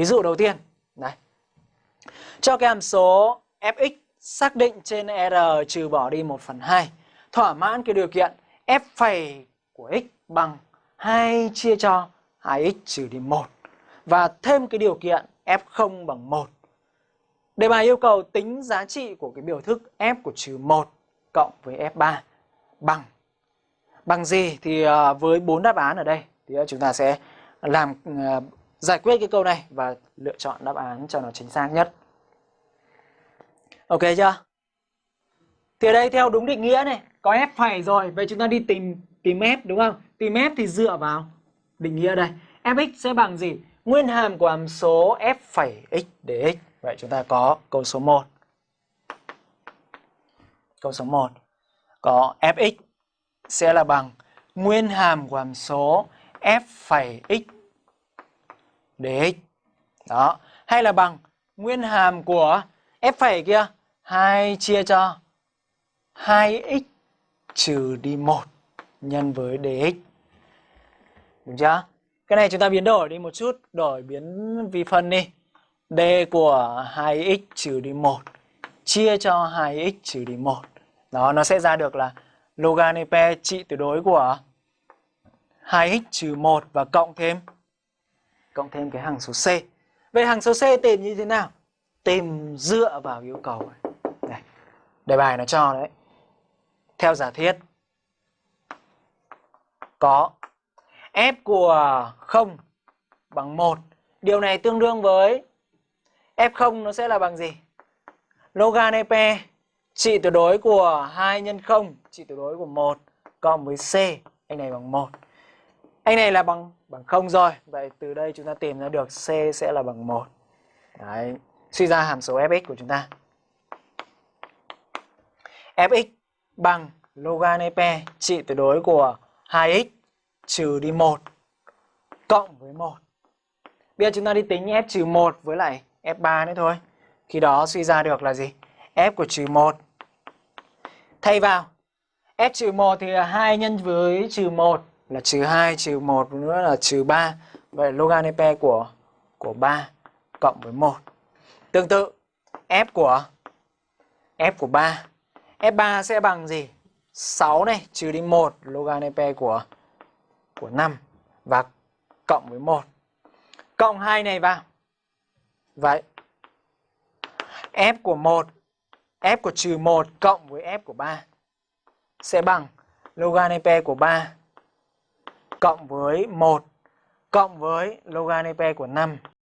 Ví dụ đầu tiên, này. Cho cái hàm số fx xác định trên R trừ bỏ đi 1 phần 2 thỏa mãn cái điều kiện f phẩy của x bằng 2 chia cho 2x trừ đi 1 và thêm cái điều kiện f0 bằng 1. Đề bài yêu cầu tính giá trị của cái biểu thức f của trừ 1 cộng với f3 bằng bằng gì thì ờ, với bốn đáp án ở đây thì chúng ta sẽ làm ờ, giải quyết cái câu này và lựa chọn đáp án cho nó chính xác nhất. Ok chưa? Thì ở đây theo đúng định nghĩa này, có f phẩy rồi, vậy chúng ta đi tìm tìm f đúng không? Tìm f thì dựa vào định nghĩa đây. fx sẽ bằng gì? Nguyên hàm của hàm số f phẩy x dx. Vậy chúng ta có câu số 1. Câu số 1 có fx sẽ là bằng nguyên hàm của hàm số f phẩy x dx. Đó, hay là bằng nguyên hàm của f phẩy kia 2 chia cho 2x trừ đi 1 nhân với dx. Đúng chưa? Cái này chúng ta biến đổi đi một chút, đổi biến vi phân đi. d của 2x trừ đi 1 chia cho 2x trừ đi 1. Đó, nó sẽ ra được là loganepe trị tuyệt đối của 2x trừ 1 và cộng thêm cộng thêm cái hằng số C. Vậy hằng số C tìm như thế nào? Tìm dựa vào yêu cầu này. Đây, đề bài nó cho đấy. Theo giả thiết có f của 0 bằng 1. Điều này tương đương với f0 nó sẽ là bằng gì? Logan EP trị tuyệt đối của 2 nhân 0, trị tuyệt đối của 1 cộng với C, anh này bằng 1. Anh này là bằng bằng không rồi. Vậy từ đây chúng ta tìm ra được C sẽ là bằng một Đấy, suy ra hàm số fx của chúng ta. fx bằng logan EP trị tuyệt đối của 2x trừ đi 1 cộng với 1. Bây giờ chúng ta đi tính f trừ 1 với lại f3 nữa thôi. Khi đó suy ra được là gì? f của trừ 1 thay vào f trừ 1 thì 2 nhân với trừ 1 là trừ 2 trừ 1 nữa là trừ 3. Vậy logan EP của của 3 cộng với 1. Tương tự, f của f của 3 f3 sẽ bằng gì? 6 này, trừ đi 1 logan EP của của 5 và cộng với 1. Cộng 2 này vào. Vậy, f của 1 f của trừ 1 cộng với f của 3 sẽ bằng logan EP của 3 cộng với 1 cộng với logan EP của 5